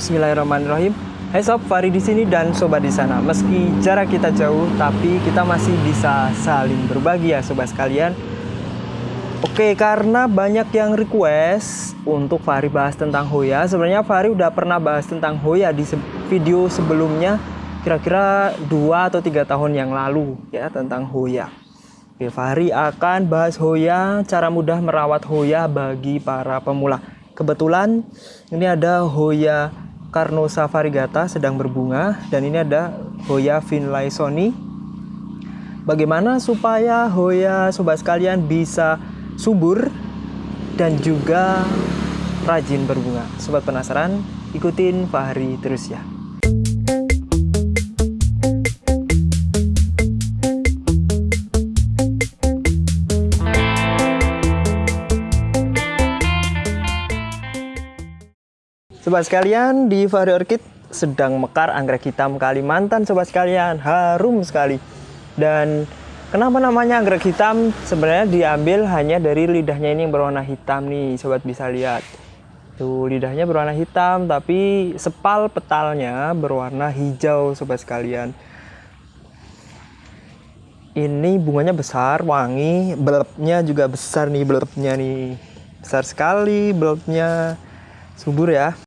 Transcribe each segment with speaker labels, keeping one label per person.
Speaker 1: Bismillahirrahmanirrahim. Hai sob, Fari di sini dan sobat di sana. Meski jarak kita jauh, tapi kita masih bisa saling berbagi ya sobat sekalian. Oke, karena banyak yang request untuk Fahri bahas tentang Hoya. Sebenarnya Fahri udah pernah bahas tentang Hoya di se- video sebelumnya, kira-kira dua atau tiga tahun yang lalu ya tentang Hoya. Oke, Fahri akan bahas Hoya, cara mudah merawat Hoya bagi para pemula. Kebetulan ini ada Hoya Carnosa variegata sedang berbunga dan ini ada Hoya finlaysoni bagaimana supaya Hoya sobat sekalian bisa subur dan juga rajin berbunga. Sobat penasaran? Ikutin Fahri terus ya. Sobat sekalian, di Fahri Orchid sedang mekar anggrek hitam Kalimantan sobat sekalian. Harum sekali. Dan kenapa namanya anggrek hitam? Sebenarnya diambil hanya dari lidahnya ini yang berwarna hitam nih, sobat bisa lihat. Tuh, lidahnya berwarna hitam tapi sepal petalnya berwarna hijau sobat sekalian. Ini bunganya besar, wangi, bulbnya juga besar nih bulbnya nih. Besar sekali bulbnya. Subur ya.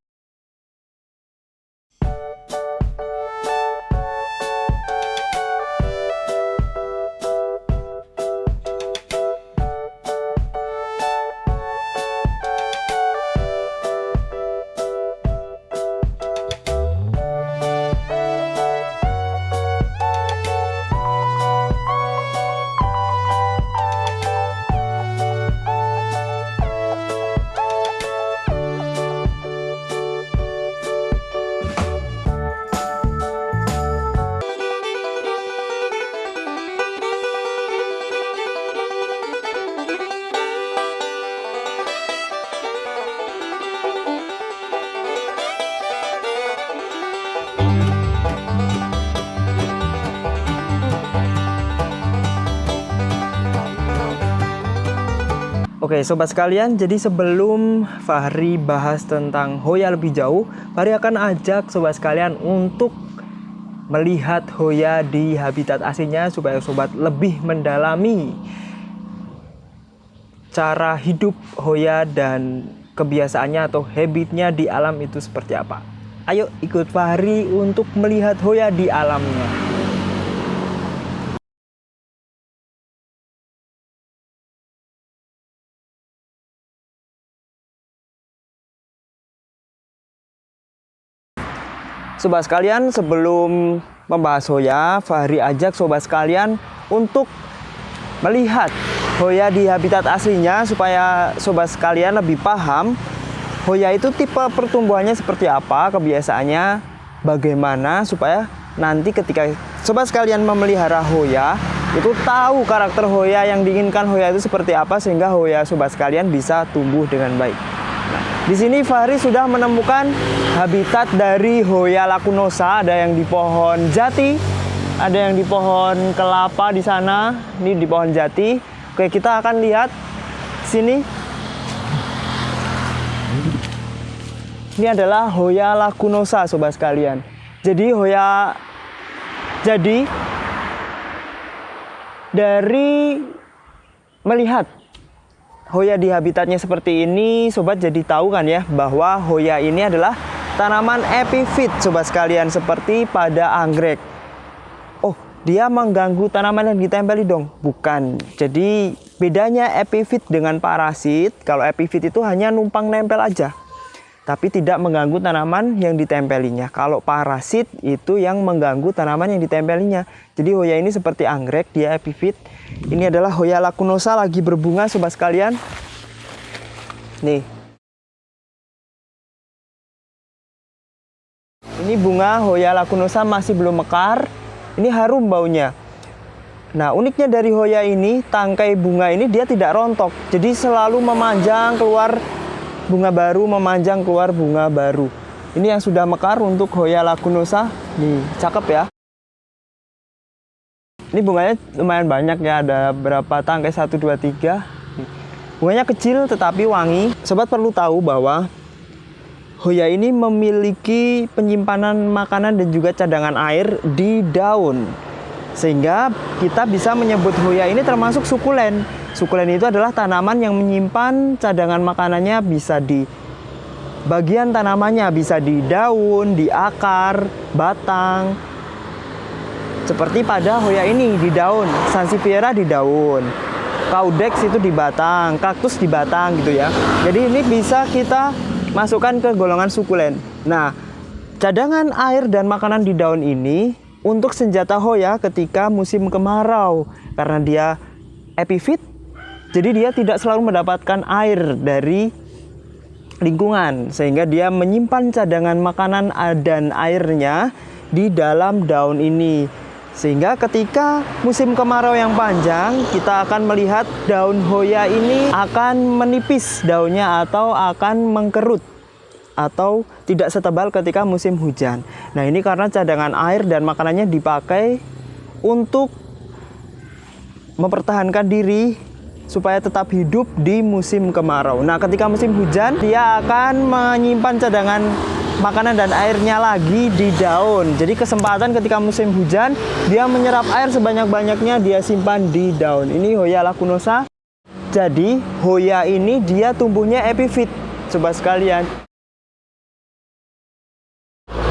Speaker 1: Sobat sekalian, jadi sebelum Fahri bahas tentang Hoya lebih jauh, Fahri akan ajak sobat sekalian untuk melihat Hoya di habitat aslinya supaya sobat lebih mendalami cara hidup Hoya dan kebiasaannya atau habitnya di alam itu seperti apa. Ayo ikut Fahri untuk melihat Hoya di alamnya. Sobat sekalian, sebelum membahas Hoya, Fahri ajak sobat sekalian untuk melihat Hoya di habitat aslinya supaya sobat sekalian lebih paham Hoya itu tipe pertumbuhannya seperti apa, kebiasaannya bagaimana supaya nanti ketika sobat sekalian memelihara Hoya itu tahu karakter Hoya yang diinginkan Hoya itu seperti apa sehingga Hoya sobat sekalian bisa tumbuh dengan baik. Di sini Fahri sudah menemukan habitat dari Hoya lacunosa, ada yang di pohon jati, ada yang di pohon kelapa di sana, ini di pohon jati. Oke, kita akan lihat sini. Ini adalah Hoya lacunosa, sobat sekalian. Jadi Hoya jadi dari melihat Hoya di habitatnya seperti ini, sobat jadi tahu kan ya bahwa Hoya ini adalah tanaman epifit sobat sekalian seperti pada anggrek. Oh, dia mengganggu tanaman yang ditempeli dong? Bukan. Jadi bedanya epifit dengan parasit, kalau epifit itu hanya numpang nempel aja. Tapi tidak mengganggu tanaman yang ditempelinya. Kalau parasit itu yang mengganggu tanaman yang ditempelinya. Jadi Hoya ini seperti anggrek, dia epifit. Ini adalah Hoya lacunosa lagi berbunga sobat sekalian. Nih. Ini bunga Hoya lacunosa masih belum mekar. Ini harum baunya. Nah, uniknya dari Hoya ini, tangkai bunga ini dia tidak rontok. Jadi selalu memanjang keluar bunga baru, memanjang keluar bunga baru. Ini yang sudah mekar untuk Hoya lacunosa. Nih, cakep ya. Ini bunganya lumayan banyak ya, ada berapa tangkai 1 2 3. Bunganya kecil tetapi wangi. Sobat perlu tahu bahwa Hoya ini memiliki penyimpanan makanan dan juga cadangan air di daun. Sehingga kita bisa menyebut Hoya ini termasuk sukulen. Sukulen itu adalah tanaman yang menyimpan cadangan makanannya bisa di bagian tanamannya, bisa di daun, di akar, batang. Seperti pada Hoya ini di daun, Sansevieria di daun. Caudex itu di batang, kaktus di batang gitu ya. Jadi ini bisa kita masukkan ke golongan sukulen. Nah, cadangan air dan makanan di daun ini untuk senjata Hoya ketika musim kemarau karena dia epifit. Jadi dia tidak selalu mendapatkan air dari lingkungan sehingga dia menyimpan cadangan makanan dan airnya di dalam daun ini. Sehingga ketika musim kemarau yang panjang, kita akan melihat daun hoya ini akan menipis daunnya atau akan mengkerut atau tidak setebal ketika musim hujan. Nah, ini karena cadangan air dan makanannya dipakai untuk mempertahankan diri supaya tetap hidup di musim kemarau. Nah, ketika musim hujan, dia akan menyimpan cadangan makanan dan airnya lagi di daun. Jadi kesempatan ketika musim hujan dia menyerap air sebanyak-banyaknya dia simpan di daun. Ini Hoya lacunosa. Jadi Hoya ini dia tumbuhnya epifit, coba sekalian.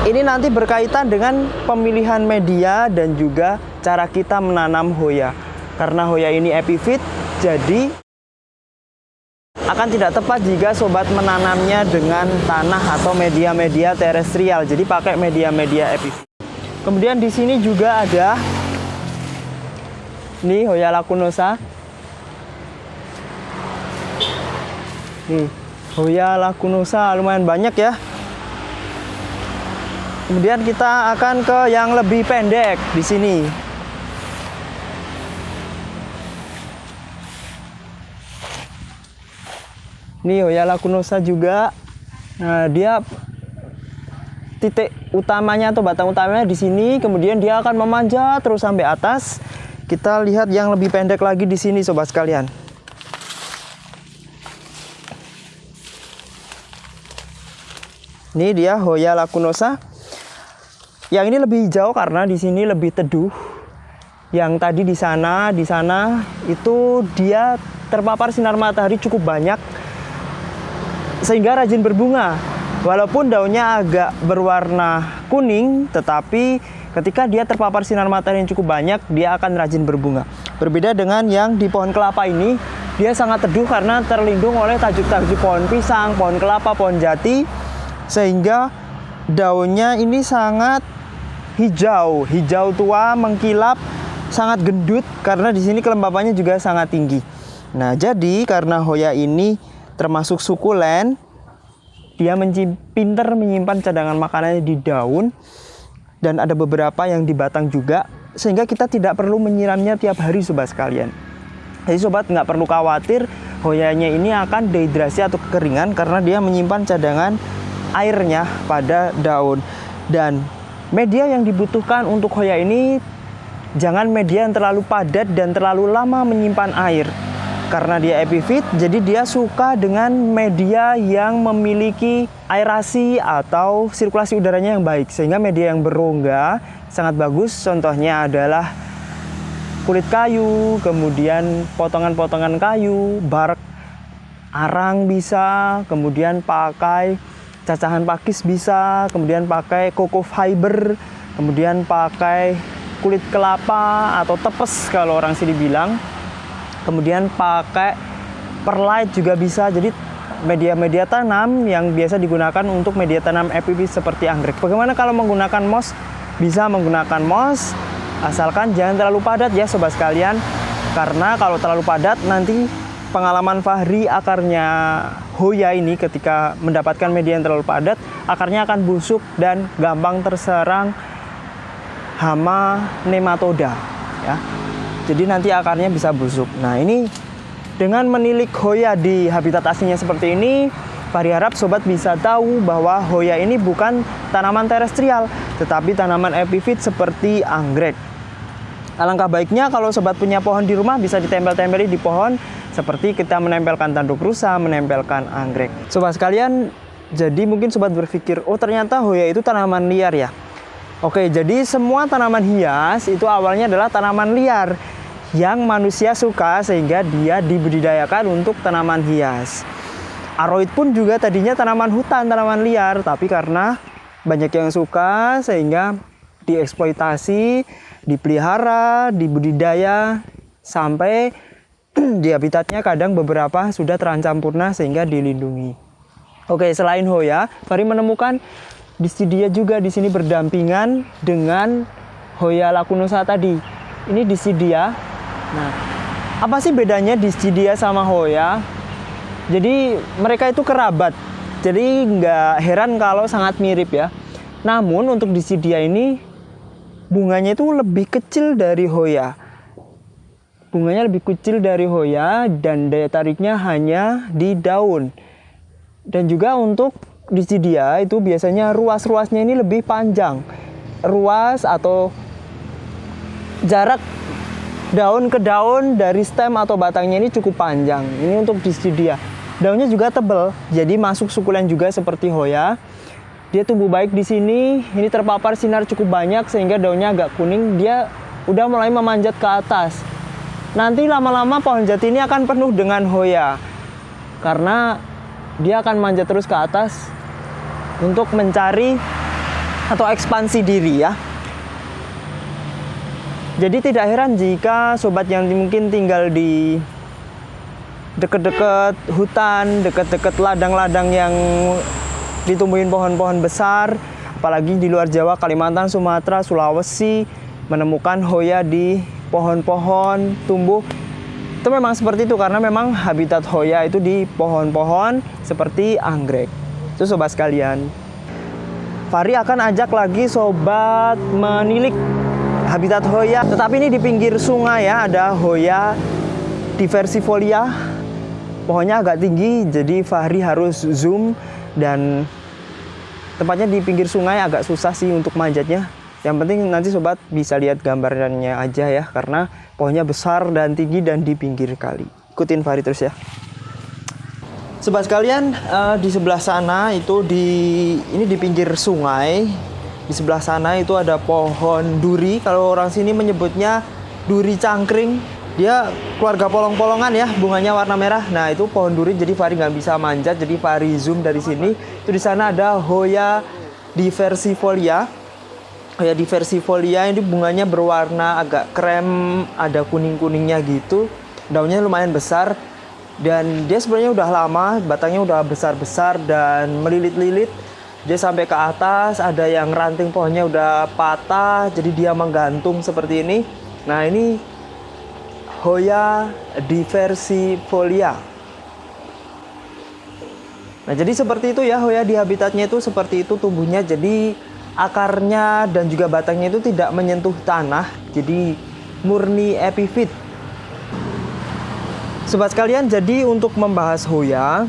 Speaker 1: Ini nanti berkaitan dengan pemilihan media dan juga cara kita menanam Hoya. Karena Hoya ini epifit, jadi akan tidak tepat jika sobat menanamnya dengan tanah atau media-media terestrial. Jadi pakai media-media epifit. Kemudian di sini juga ada nih Hoya lacunosa. Nih, Hoya lacunosa lumayan banyak ya. Kemudian kita akan ke yang lebih pendek di sini. Ini Hoya lacunosa juga. Nah, dia titik utamanya atau batang utamanya di sini, kemudian dia akan memanjat terus sampai atas. Kita lihat yang lebih pendek lagi di sini sobat sekalian. Ini dia Hoya lacunosa. Yang ini lebih hijau karena di sini lebih teduh. Yang tadi di sana, di sana itu dia terpapar sinar matahari cukup banyak sehingga rajin berbunga. Walaupun daunnya agak berwarna kuning, tetapi ketika dia terpapar sinar matahari yang cukup banyak, dia akan rajin berbunga. Berbeda dengan yang di pohon kelapa ini, dia sangat teduh karena terlindung oleh tajuk-tajuk pohon pisang, pohon kelapa, pohon jati, sehingga daunnya ini sangat hijau, hijau tua, mengkilap, sangat gendut karena di sini kelembapannya juga sangat tinggi. Nah, jadi karena Hoya ini termasuk sukulen dia pinter menyimpan cadangan makanannya di daun dan ada beberapa yang di batang juga sehingga kita tidak perlu menyiramnya tiap hari sobat sekalian. Jadi sobat nggak perlu khawatir hoyanya ini akan dehidrasi atau kekeringan karena dia menyimpan cadangan airnya pada daun. Dan media yang dibutuhkan untuk hoya ini jangan media yang terlalu padat dan terlalu lama menyimpan air karena dia epifit, jadi dia suka dengan media yang memiliki aerasi atau sirkulasi udaranya yang baik. Sehingga media yang berongga sangat bagus. Contohnya adalah kulit kayu, kemudian potongan-potongan kayu, bark arang bisa, kemudian pakai cacahan pakis bisa, kemudian pakai koko fiber, kemudian pakai kulit kelapa atau tepes kalau orang sini bilang. Kemudian pakai perlite juga bisa jadi media-media tanam yang biasa digunakan untuk media tanam EPP seperti anggrek. Bagaimana kalau menggunakan moss bisa menggunakan moss asalkan jangan terlalu padat ya sobat sekalian. Karena kalau terlalu padat nanti pengalaman Fahri akarnya Hoya ini ketika mendapatkan media yang terlalu padat akarnya akan busuk dan gampang terserang hama nematoda ya jadi nanti akarnya bisa busuk. Nah ini dengan menilik Hoya di habitat aslinya seperti ini, Pari harap sobat bisa tahu bahwa Hoya ini bukan tanaman terestrial, tetapi tanaman epifit seperti anggrek. Alangkah baiknya kalau sobat punya pohon di rumah bisa ditempel-tempeli di pohon seperti kita menempelkan tanduk rusa, menempelkan anggrek. Sobat sekalian, Jadi mungkin sobat berpikir, oh ternyata Hoya itu tanaman liar ya. Oke, jadi semua tanaman hias itu awalnya adalah tanaman liar yang manusia suka sehingga dia dibudidayakan untuk tanaman hias. Aroid pun juga tadinya tanaman hutan, tanaman liar, tapi karena banyak yang suka sehingga dieksploitasi, dipelihara, dibudidaya sampai di habitatnya kadang beberapa sudah terancam punah sehingga dilindungi. Oke, selain Hoya, Fari menemukan Disidia juga di sini berdampingan dengan Hoya lacunosa tadi. Ini Disidia. Nah, apa sih bedanya Disidia sama Hoya? Jadi mereka itu kerabat. Jadi nggak heran kalau sangat mirip ya. Namun untuk Disidia ini bunganya itu lebih kecil dari Hoya. Bunganya lebih kecil dari Hoya dan daya tariknya hanya di daun. Dan juga untuk di dia itu biasanya ruas-ruasnya ini lebih panjang. Ruas atau jarak daun ke daun dari stem atau batangnya ini cukup panjang. Ini untuk di dia. Daunnya juga tebal, jadi masuk sukulen juga seperti hoya. Dia tumbuh baik di sini. Ini terpapar sinar cukup banyak sehingga daunnya agak kuning. Dia udah mulai memanjat ke atas. Nanti lama-lama pohon jati ini akan penuh dengan hoya. Karena dia akan manjat terus ke atas untuk mencari atau ekspansi diri ya. Jadi tidak heran jika sobat yang mungkin tinggal di dekat-dekat hutan, dekat-dekat ladang-ladang yang ditumbuhin pohon-pohon besar, apalagi di luar Jawa, Kalimantan, Sumatera, Sulawesi, menemukan hoya di pohon-pohon tumbuh itu memang seperti itu karena memang habitat hoya itu di pohon-pohon seperti anggrek. Itu sobat sekalian. Fari akan ajak lagi sobat menilik habitat hoya. Tetapi ini di pinggir sungai ya, ada hoya diversifolia. Pohonnya agak tinggi, jadi Fahri harus zoom dan tempatnya di pinggir sungai agak susah sih untuk manjatnya. Yang penting nanti sobat bisa lihat gambarnya aja ya karena pohonnya besar dan tinggi dan di pinggir kali. Ikutin Fahri terus ya. Sobat sekalian, uh, di sebelah sana itu di ini di pinggir sungai. Di sebelah sana itu ada pohon duri. Kalau orang sini menyebutnya duri cangkring. Dia keluarga polong-polongan ya, bunganya warna merah. Nah itu pohon duri, jadi Fahri nggak bisa manjat. Jadi Fahri zoom dari sini. Itu di sana ada Hoya diversifolia kayak di versi folia ini bunganya berwarna agak krem ada kuning kuningnya gitu. Daunnya lumayan besar. Dan dia sebenarnya udah lama batangnya udah besar besar dan melilit-lilit. Dia sampai ke atas ada yang ranting pohonnya udah patah jadi dia menggantung seperti ini. Nah ini Hoya diversifolia nah jadi seperti itu ya Hoya di habitatnya itu seperti itu tumbuhnya. Jadi akarnya dan juga batangnya itu tidak menyentuh tanah jadi murni epifit. Sobat sekalian jadi untuk membahas Hoya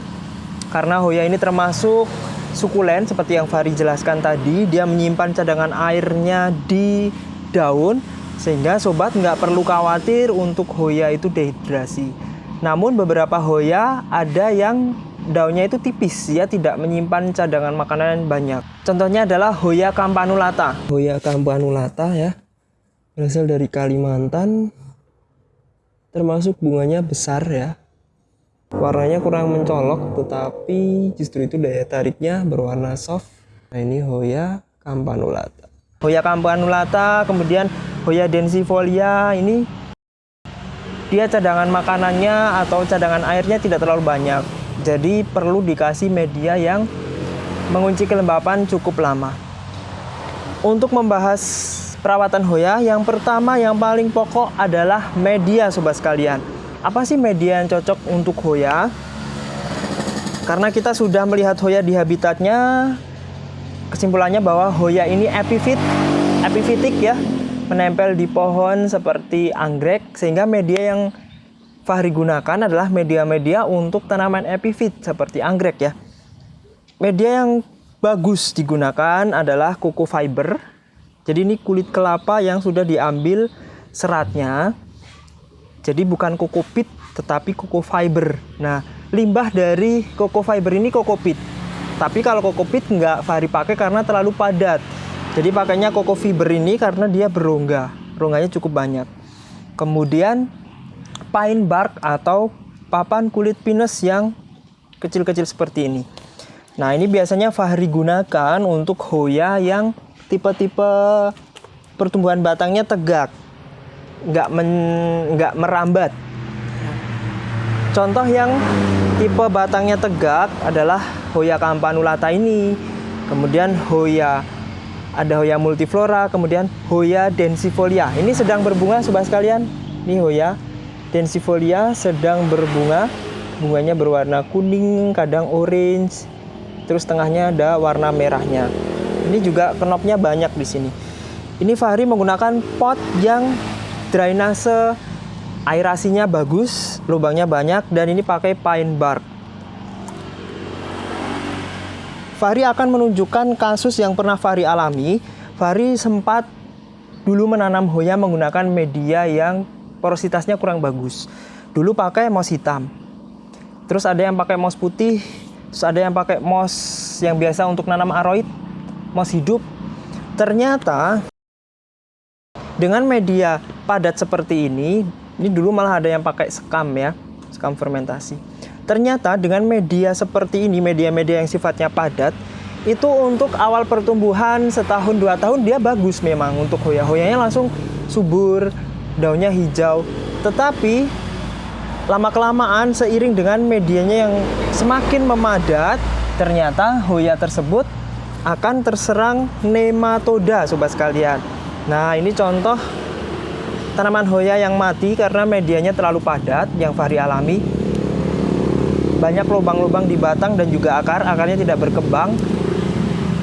Speaker 1: karena Hoya ini termasuk sukulen seperti yang Fari jelaskan tadi dia menyimpan cadangan airnya di daun sehingga sobat nggak perlu khawatir untuk Hoya itu dehidrasi. Namun beberapa Hoya ada yang daunnya itu tipis ya tidak menyimpan cadangan makanan banyak. Contohnya adalah Hoya campanulata Hoya campanulata ya. Berasal dari Kalimantan. Termasuk bunganya besar ya. Warnanya kurang mencolok tetapi justru itu daya tariknya berwarna soft. Nah ini Hoya campanulata Hoya campanulata kemudian Hoya densifolia ini dia cadangan makanannya atau cadangan airnya tidak terlalu banyak jadi perlu dikasih media yang mengunci kelembapan cukup lama. Untuk membahas perawatan hoya, yang pertama yang paling pokok adalah media sobat sekalian. Apa sih media yang cocok untuk hoya? Karena kita sudah melihat hoya di habitatnya, kesimpulannya bahwa hoya ini epifit, epifitik ya, menempel di pohon seperti anggrek sehingga media yang Fahri gunakan adalah media-media untuk tanaman epifit seperti anggrek ya. Media yang bagus digunakan adalah kuku fiber. Jadi ini kulit kelapa yang sudah diambil seratnya. Jadi bukan kokopit tetapi kuku fiber. Nah, limbah dari koko fiber ini kokopit. Tapi kalau kokopit nggak Fahri pakai karena terlalu padat. Jadi pakainya koko fiber ini karena dia berongga. Rongganya cukup banyak. Kemudian pine bark atau papan kulit pinus yang kecil-kecil seperti ini. Nah ini biasanya Fahri gunakan untuk hoya yang tipe-tipe pertumbuhan batangnya tegak, nggak men, nggak merambat. Contoh yang tipe batangnya tegak adalah hoya campanulata ini, kemudian hoya ada hoya multiflora, kemudian hoya densifolia. Ini sedang berbunga sobat sekalian. Ini hoya densifolia sedang berbunga. Bunganya berwarna kuning, kadang orange. Terus tengahnya ada warna merahnya. Ini juga kenopnya banyak di sini. Ini Fahri menggunakan pot yang drainase airasinya bagus, lubangnya banyak dan ini pakai pine bark. Fahri akan menunjukkan kasus yang pernah Fahri alami. Fahri sempat dulu menanam hoya menggunakan media yang porositasnya kurang bagus. Dulu pakai moss hitam. Terus ada yang pakai moss putih, terus ada yang pakai moss yang biasa untuk nanam aroid, moss hidup. Ternyata dengan media padat seperti ini, ini dulu malah ada yang pakai sekam ya, sekam fermentasi. Ternyata dengan media seperti ini, media-media yang sifatnya padat, itu untuk awal pertumbuhan setahun dua tahun dia bagus memang untuk hoya-hoyanya langsung subur, daunnya hijau. Tetapi lama-kelamaan seiring dengan medianya yang semakin memadat, ternyata hoya tersebut akan terserang nematoda sobat sekalian. Nah, ini contoh tanaman hoya yang mati karena medianya terlalu padat yang Fahri alami banyak lubang-lubang di batang dan juga akar, akarnya tidak berkembang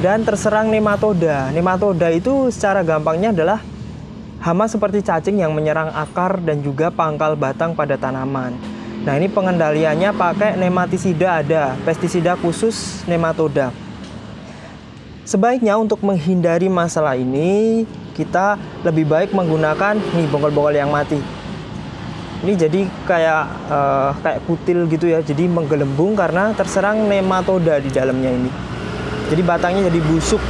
Speaker 1: dan terserang nematoda. Nematoda itu secara gampangnya adalah hama seperti cacing yang menyerang akar dan juga pangkal batang pada tanaman. Nah, ini pengendaliannya pakai nematisida ada, pestisida khusus nematoda. Sebaiknya untuk menghindari masalah ini, kita lebih baik menggunakan nih bonggol-bonggol yang mati ini jadi kayak uh, kayak kutil gitu ya jadi menggelembung karena terserang nematoda di dalamnya ini jadi batangnya jadi busuk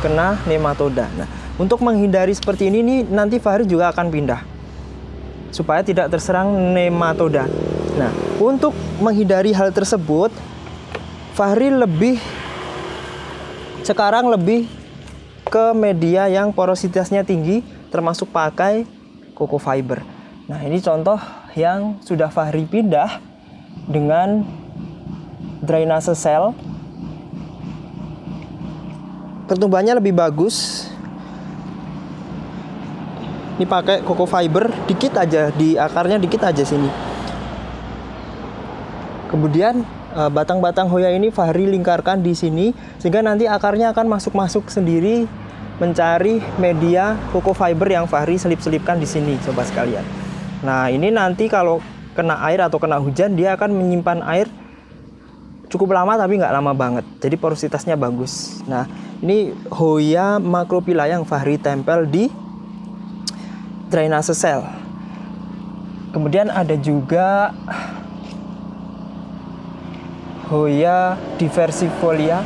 Speaker 1: kena nematoda nah untuk menghindari seperti ini nih nanti Fahri juga akan pindah supaya tidak terserang nematoda nah untuk menghindari hal tersebut Fahri lebih sekarang lebih ke media yang porositasnya tinggi termasuk pakai coco fiber Nah ini contoh yang sudah Fahri pindah dengan drainase sel. Pertumbuhannya lebih bagus. Ini pakai coco fiber dikit aja di akarnya dikit aja sini. Kemudian eh, batang-batang hoya ini Fahri lingkarkan di sini sehingga nanti akarnya akan masuk-masuk sendiri mencari media coco fiber yang Fahri selip-selipkan di sini coba sekalian. Nah, ini nanti kalau kena air atau kena hujan dia akan menyimpan air cukup lama tapi nggak lama banget. Jadi porositasnya bagus. Nah, ini Hoya macrophylla yang Fahri tempel di drainase sel. Kemudian ada juga Hoya diversifolia.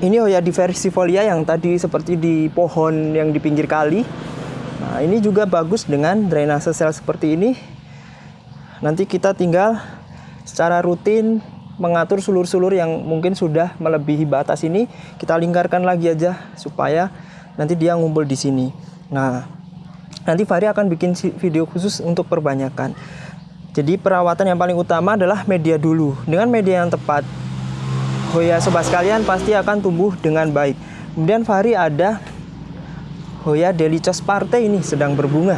Speaker 1: Ini Hoya diversifolia yang tadi seperti di pohon yang di pinggir kali Nah, ini juga bagus dengan drainase sel seperti ini. Nanti kita tinggal secara rutin mengatur sulur-sulur yang mungkin sudah melebihi batas ini, kita lingkarkan lagi aja supaya nanti dia ngumpul di sini. Nah, nanti Fahri akan bikin video khusus untuk perbanyakan. Jadi perawatan yang paling utama adalah media dulu. Dengan media yang tepat, Hoya sobat sekalian pasti akan tumbuh dengan baik. Kemudian Fahri ada Hoya Delicos Parte ini sedang berbunga.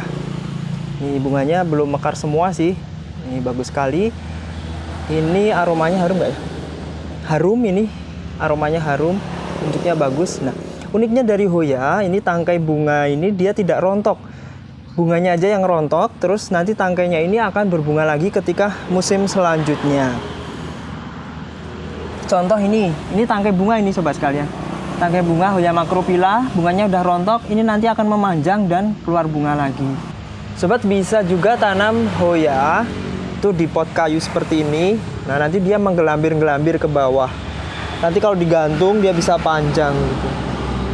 Speaker 1: Ini bunganya belum mekar semua sih. Ini bagus sekali. Ini aromanya harum nggak ya? Harum ini, aromanya harum, bentuknya bagus. Nah, uniknya dari Hoya, ini tangkai bunga ini dia tidak rontok. Bunganya aja yang rontok, terus nanti tangkainya ini akan berbunga lagi ketika musim selanjutnya. Contoh ini, ini tangkai bunga ini sobat sekalian tangkai bunga Hoya macrophylla, bunganya udah rontok, ini nanti akan memanjang dan keluar bunga lagi. Sobat bisa juga tanam Hoya itu di pot kayu seperti ini nah nanti dia menggelambir-gelambir ke bawah nanti kalau digantung dia bisa panjang gitu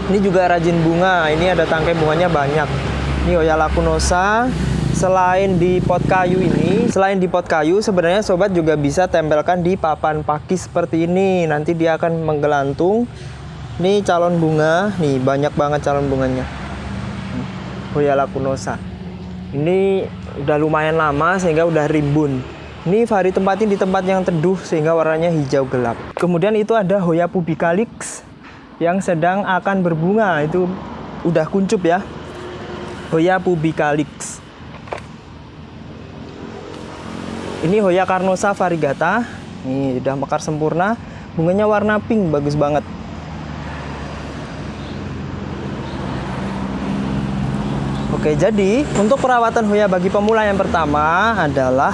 Speaker 1: ini juga rajin bunga. Ini ada tangkai bunganya banyak. Ini Hoya lacunosa selain di pot kayu ini selain di pot kayu sebenarnya sobat juga bisa tempelkan di papan pakis seperti ini. Nanti dia akan menggelantung. Ini calon bunga. Nih banyak banget calon bunganya. Hoya lacunosa ini udah lumayan lama sehingga udah rimbun. Ini Fahri tempatin di tempat yang teduh sehingga warnanya hijau gelap. Kemudian itu ada Hoya pubicalix yang sedang akan berbunga. Itu udah kuncup ya. Hoya pubicalix. Ini Hoya carnosa variegata. Ini udah mekar sempurna. Bunganya warna pink, bagus banget. Oke, jadi untuk perawatan Hoya bagi pemula yang pertama adalah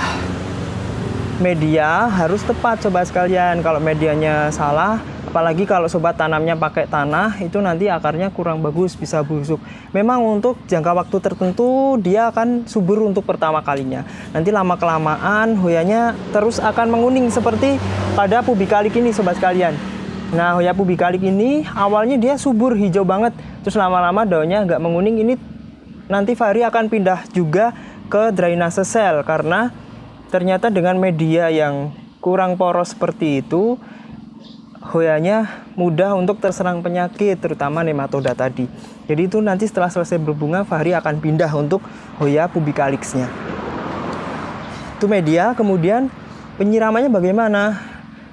Speaker 1: media harus tepat sobat sekalian. Kalau medianya salah, apalagi kalau sobat tanamnya pakai tanah, itu nanti akarnya kurang bagus, bisa busuk. Memang untuk jangka waktu tertentu dia akan subur untuk pertama kalinya. Nanti lama kelamaan hoyanya terus akan menguning seperti pada pubikalik ini sobat sekalian. Nah, hoya pubikalik ini awalnya dia subur hijau banget, terus lama-lama daunnya nggak menguning. Ini nanti Fahri akan pindah juga ke drainase sel karena ternyata dengan media yang kurang poros seperti itu hoyanya mudah untuk terserang penyakit terutama nematoda tadi. Jadi itu nanti setelah selesai berbunga Fahri akan pindah untuk hoya pubicalixnya. Itu media kemudian penyiramannya bagaimana?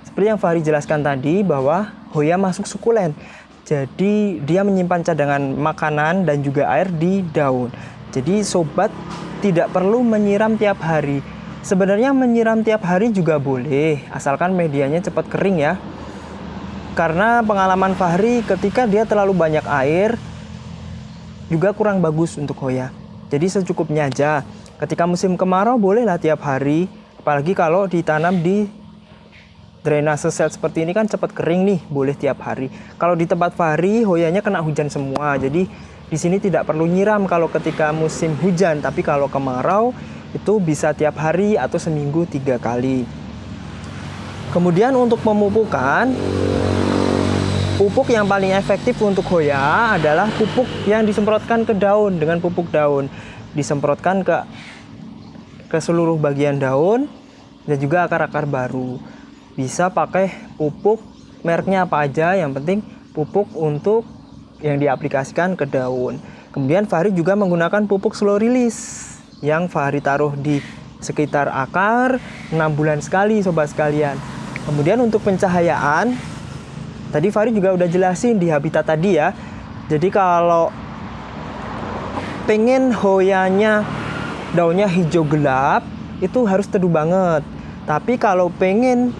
Speaker 1: Seperti yang Fahri jelaskan tadi bahwa hoya masuk sukulen. Jadi dia menyimpan cadangan makanan dan juga air di daun. Jadi sobat tidak perlu menyiram tiap hari. Sebenarnya menyiram tiap hari juga boleh, asalkan medianya cepat kering ya. Karena pengalaman Fahri ketika dia terlalu banyak air, juga kurang bagus untuk hoya. Jadi secukupnya aja. Ketika musim kemarau bolehlah tiap hari, apalagi kalau ditanam di drainase sel seperti ini kan cepat kering nih, boleh tiap hari. Kalau di tempat Fahri, hoyanya kena hujan semua, jadi di sini tidak perlu nyiram kalau ketika musim hujan, tapi kalau kemarau itu bisa tiap hari atau seminggu tiga kali. Kemudian untuk pemupukan, pupuk yang paling efektif untuk hoya adalah pupuk yang disemprotkan ke daun dengan pupuk daun. Disemprotkan ke ke seluruh bagian daun dan juga akar-akar baru. Bisa pakai pupuk mereknya apa aja, yang penting pupuk untuk yang diaplikasikan ke daun. Kemudian Fahri juga menggunakan pupuk slow release yang Fahri taruh di sekitar akar 6 bulan sekali sobat sekalian. Kemudian untuk pencahayaan, tadi Fahri juga udah jelasin di habitat tadi ya. Jadi kalau pengen hoyanya daunnya hijau gelap, itu harus teduh banget. Tapi kalau pengen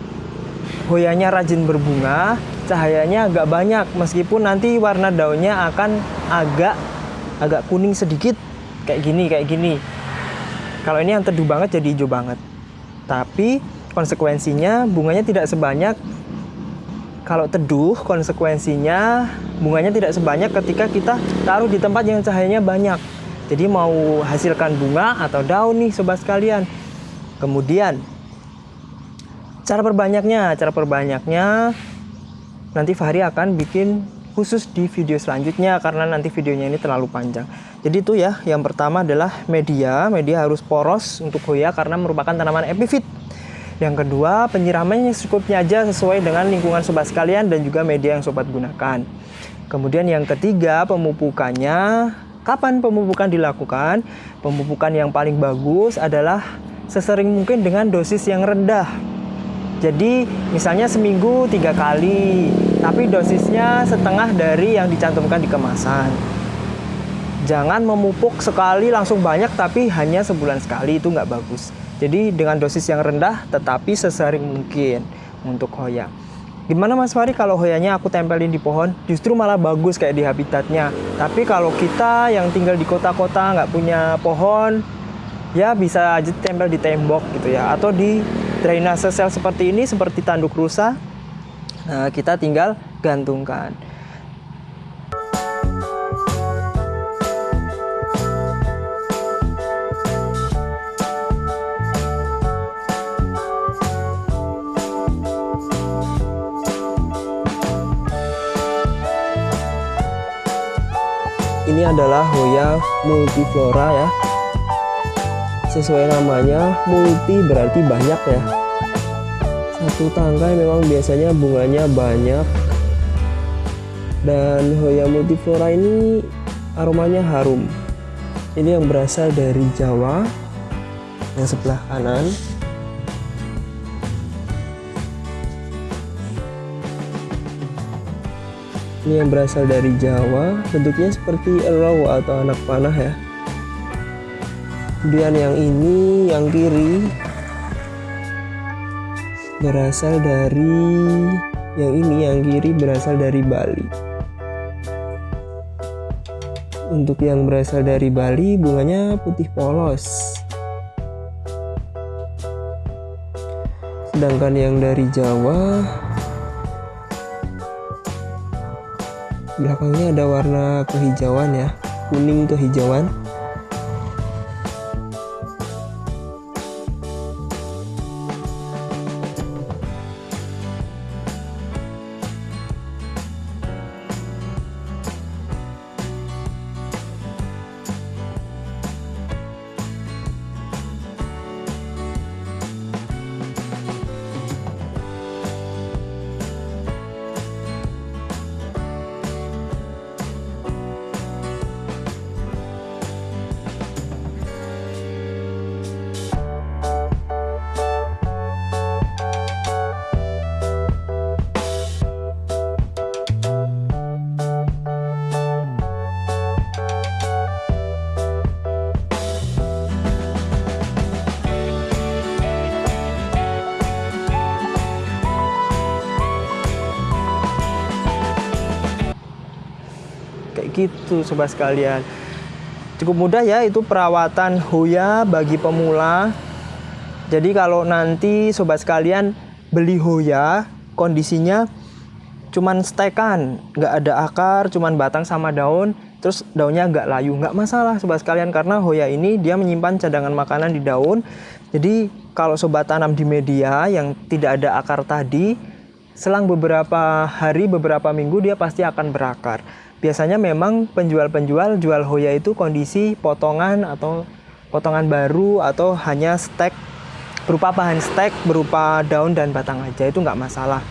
Speaker 1: hoyanya rajin berbunga, cahayanya agak banyak meskipun nanti warna daunnya akan agak agak kuning sedikit kayak gini kayak gini kalau ini yang teduh banget jadi hijau banget. Tapi konsekuensinya bunganya tidak sebanyak kalau teduh konsekuensinya bunganya tidak sebanyak ketika kita taruh di tempat yang cahayanya banyak. Jadi mau hasilkan bunga atau daun nih sobat sekalian. Kemudian cara perbanyaknya, cara perbanyaknya nanti Fahri akan bikin khusus di video selanjutnya karena nanti videonya ini terlalu panjang. Jadi itu ya, yang pertama adalah media. Media harus poros untuk hoya karena merupakan tanaman epifit. Yang kedua, penyiramannya secukupnya aja sesuai dengan lingkungan sobat sekalian dan juga media yang sobat gunakan. Kemudian yang ketiga, pemupukannya. Kapan pemupukan dilakukan? Pemupukan yang paling bagus adalah sesering mungkin dengan dosis yang rendah. Jadi misalnya seminggu tiga kali, tapi dosisnya setengah dari yang dicantumkan di kemasan. Jangan memupuk sekali langsung banyak, tapi hanya sebulan sekali itu nggak bagus. Jadi dengan dosis yang rendah, tetapi sesering mungkin untuk hoya. Gimana Mas Fari kalau hoyanya aku tempelin di pohon? Justru malah bagus kayak di habitatnya. Tapi kalau kita yang tinggal di kota-kota nggak punya pohon, ya bisa aja tempel di tembok gitu ya, atau di drainase sel seperti ini seperti tanduk rusa nah, kita tinggal gantungkan ini adalah Hoya multiflora ya. Sesuai namanya multi berarti banyak ya. Satu tangkai memang biasanya bunganya banyak. Dan Hoya multiflora ini aromanya harum. Ini yang berasal dari Jawa yang sebelah kanan ini yang berasal dari Jawa bentuknya seperti elau atau anak panah ya. Kemudian yang ini yang kiri berasal dari yang ini yang kiri berasal dari Bali. Untuk yang berasal dari Bali bunganya putih polos. Sedangkan yang dari Jawa belakangnya ada warna kehijauan ya. Kuning kehijauan gitu sobat sekalian. Cukup mudah ya itu perawatan Hoya bagi pemula. Jadi kalau nanti sobat sekalian beli Hoya kondisinya cuman stekan. Nggak ada akar cuman batang sama daun. Terus daunnya nggak layu. Nggak masalah sobat sekalian karena Hoya ini dia menyimpan cadangan makanan di daun. Jadi kalau sobat tanam di media yang tidak ada akar tadi selang beberapa hari beberapa minggu dia pasti akan berakar. Biasanya memang penjual-penjual jual Hoya itu kondisi potongan atau potongan baru atau hanya stek berupa bahan stek berupa daun dan batang aja itu nggak masalah.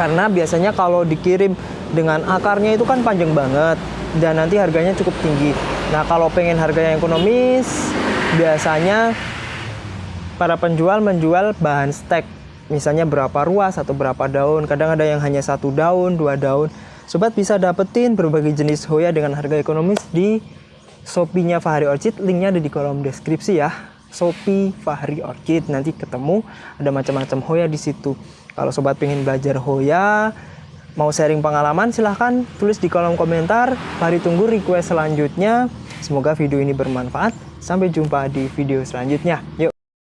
Speaker 1: Karena biasanya kalau dikirim dengan akarnya itu kan panjang banget dan nanti harganya cukup tinggi. Nah kalau pengen harganya ekonomis biasanya para penjual menjual bahan stek misalnya berapa ruas atau berapa daun kadang ada yang hanya satu daun dua daun Sobat bisa dapetin berbagai jenis Hoya dengan harga ekonomis di Shopee-nya Fahri Orchid. Linknya ada di kolom deskripsi ya. Shopee Fahri Orchid. Nanti ketemu ada macam-macam Hoya di situ. Kalau sobat pengen belajar Hoya, mau sharing pengalaman silahkan tulis di kolom komentar. Fahri tunggu request selanjutnya. Semoga video ini bermanfaat. Sampai jumpa di video selanjutnya. Yuk.